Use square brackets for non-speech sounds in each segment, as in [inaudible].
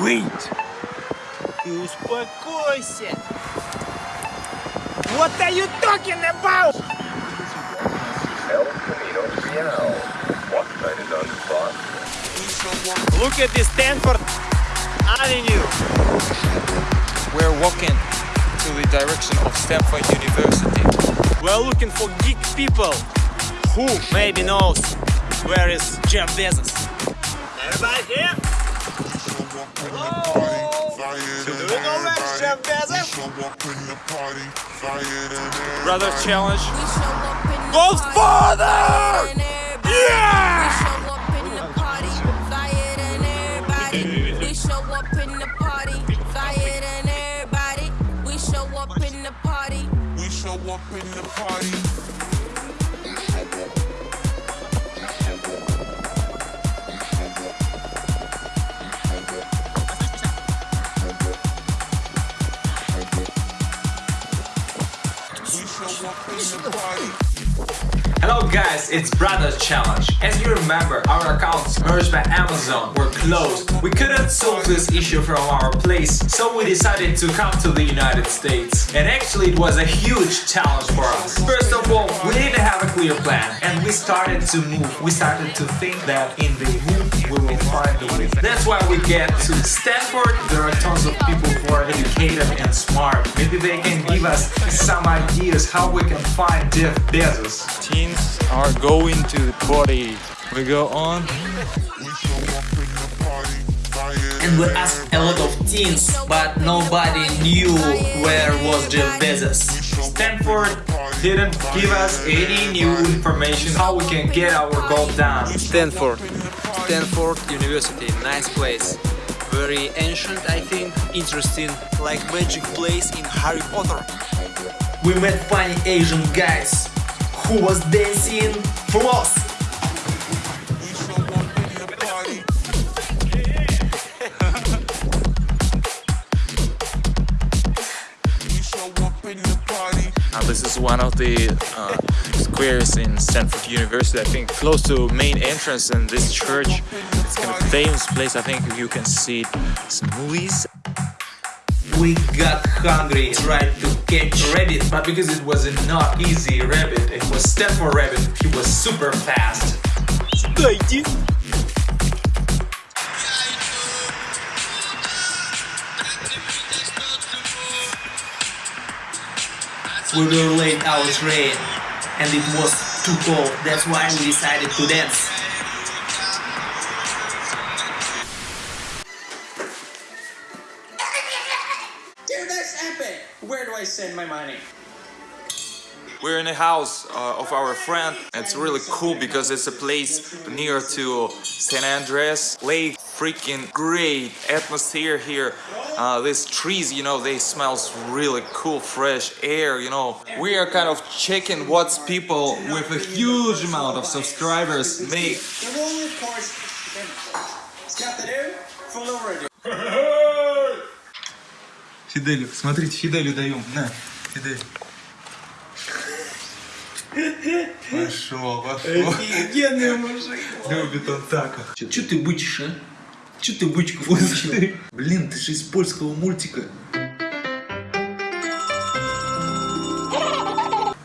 Wait! Ты успокойся! What are you talking about? El Camino Real. What side is on spot? Look at this Stanford Avenue. We're walking to the direction of Stanford University. We're looking for geek people. Who maybe knows where is Jeff Bezos? Everybody here? Brother challenge. Goes farther! Yeah! We show up in the party, Hello guys, it's Brothers Challenge. As you remember, our accounts Merch by Amazon were closed. We couldn't solve this issue from our place, so we decided to come to the United States. And actually it was a huge challenge for us. First of all, we didn't have a clear plan and we started to move. We started to think that in the move we will find a way. That's why we get to Stanford. There are tons of people who are educated and smart. Maybe they can give us some ideas how we can find Jeff Bezos. Teens are going to the party. We go on. We show up in the party. Flyer And we asked a lot of teens, but nobody knew where was Jeff Bezos. Stanford didn't give us any new information how we can get our goal done. Stanford. Stanford University, nice place. Very ancient, I think. Interesting, like magic place in Harry Potter. We met funny Asian guys who was dancing floss. We show up in the party. We show up in the party. Uh, this is one of the uh, squares in Stanford University. I think close to main entrance in this church. It's kind of famous place. I think you can see some movies. We got hungry, tried to catch a rabbit, But because it was a not easy rabbit, it was Stanford rabbit. He was super fast. Дайте! we were late our train and it was too cold. That's why we decided to dance. We're in a house uh, of our friend. It's really cool because it's a place near to San Andreas Lake. Freaking great atmosphere here. Uh, these trees, you know, they smells really cool, fresh air. You know, we are kind of checking what's people with a huge amount of subscribers make. The role, of course, Scatteru, follow radio. Фиделю, смотрите, Фиделю даем. На, Фидель. Пошел, пошел. Офигенный мужик. Любит он так. Че ты бычишь, а? Че ты бычку выучил? Блин, ты же из польского мультика.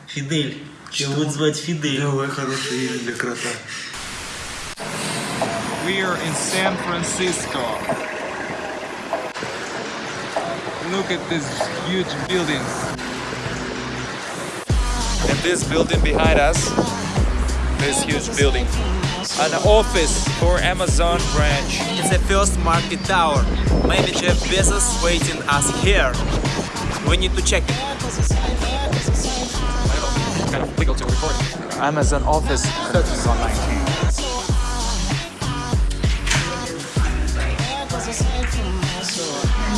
Фидель. Его будут звать Фидель. Давай хорошее имя для крота. We are in San Francisco. Look at these huge buildings. And this building behind us, this huge building, an office for Amazon branch. It's the first market tower. Maybe Jeff Bezos waiting us here. We need to check it. Kind of legal to record. Amazon office, this is on 19.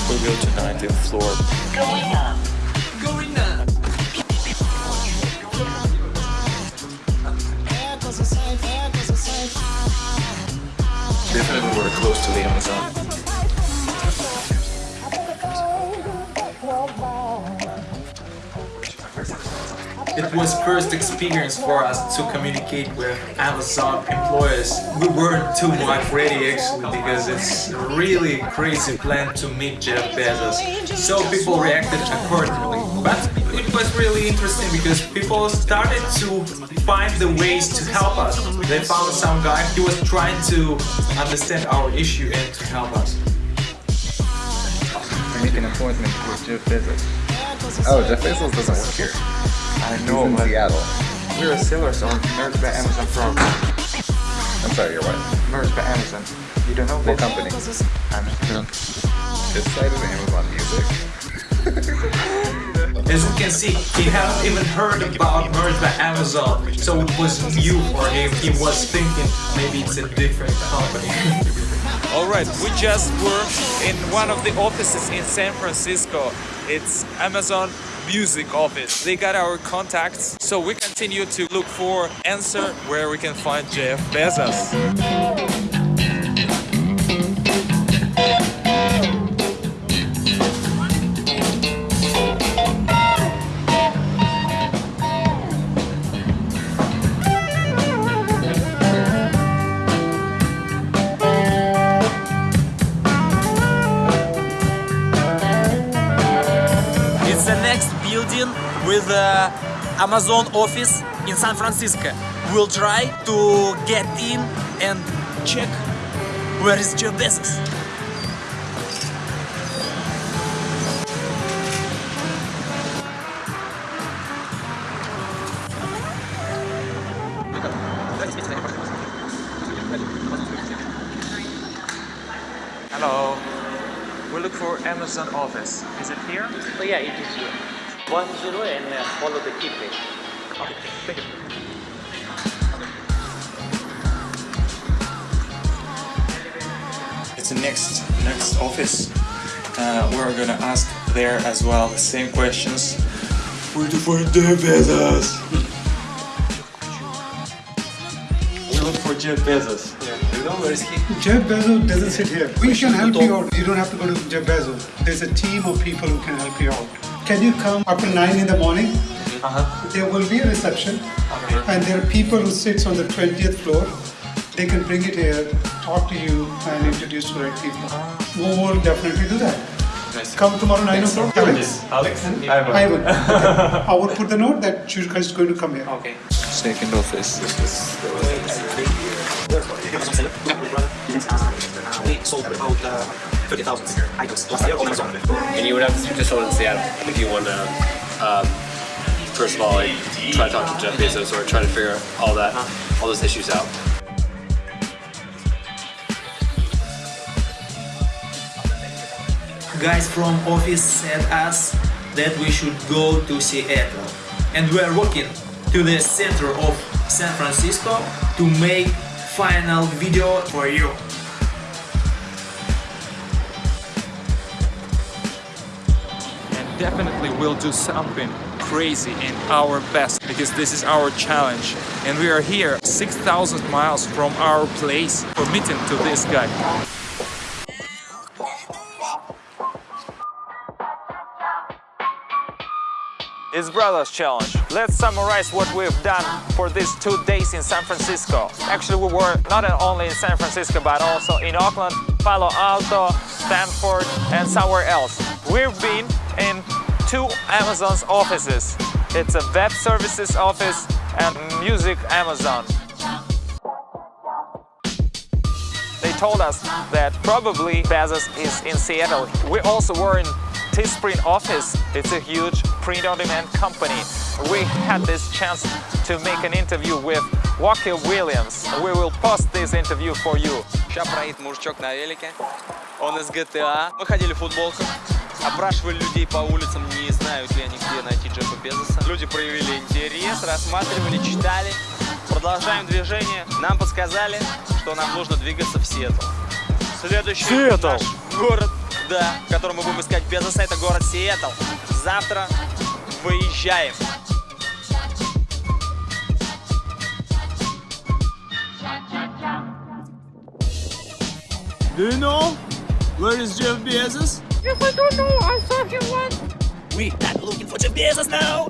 We go to 19th floor. Definitely close to the Amazon. It was first experience for us to communicate with Amazon employees. We weren't too much ready actually because it's really crazy plan to meet Jeff Bezos. So people reacted accordingly. But was really interesting because people started to find the ways to help us. They found some guy, he was trying to understand our issue and to help us. I make an appointment with Jeff Bezos. Oh, Jeff Bezos doesn't work here. I He's know, in but Seattle. we're a sellers on Merch by Amazon program. I'm sorry, your wife. Merch by Amazon. You don't know What that? company? Amazon. His site is Amazon Music. [laughs] As you can see, he hadn't even heard about Merch by Amazon, so it was new for him. He was thinking maybe it's a different company. [laughs] Alright, we just were in one of the offices in San Francisco. It's Amazon Music office. They got our contacts, so we continue to look for answer where we can find Jeff Bezos. With the Amazon office in San Francisco. We'll try to get in and check where is Jeff Bezos. Hello. We look for Amazon office. Is it here? Oh yeah, it is here. One zero and uh, follow the keypad. Okay, thank you. It's the next next office. Uh, we're gonna ask there as well the same questions. Where to find Jeff Bezos? we look for Jeff Bezos. Jeff Bezos doesn't sit here. We can help you out. You don't have to go to Jeff Bezos. There's a team of people who can help you out. Can you come after 9 in the morning? Uh-huh. There will be a reception and there are people who sits on the 20th floor. They can bring it here, talk to you and introduce to the right people. We will definitely do that. Come tomorrow 9 o'clock. Alex? Alex? Ivan. Okay. I will put the note that you is going to come here. Okay. Second office. We sold about uh, 30,000 items last year on Amazon. And you would have to speak to someone in Seattle if you want to, um, first of all, like, try to talk to Jeff Bezos or try to figure out all that, all those issues out. Guys from office said us that we should go to Seattle. And we are walking to the center of San Francisco to make final video for you. Definitely we'll do something crazy and our best because this is our challenge and we are here 6,000 miles from our place for meeting to this guy. It's Brothers Challenge. Let's summarize what we've done for these two days in San Francisco. Actually, we were not only in San Francisco, but also in Oakland, Palo Alto, Stanford, and somewhere else. We've been in two Amazon's offices. It's a web services office and music Amazon. They told us that probably Bezos is in Seattle. We also were in Teespring office. It's a huge print-on-demand company. We had this chance to make an interview with Walker Williams. We will post this interview for you. Сейчас проедет мужичок на велике. Он из GTA. Мы ходили в футболках. Опрашивали людей по улицам, не знают ли они, где найти Джеффа Безоса. Люди проявили интерес, рассматривали, читали. Продолжаем движение. Нам подсказали, что нам нужно двигаться в Сиэтл. Следующий Сиэтл. наш город, да, в котором мы будем искать Безоса, это город Сиэтл. Завтра выезжаем. Do you know where is Jeff Bezos? Yes, I don't know. I saw him once. We are looking for Jeff Bezos now.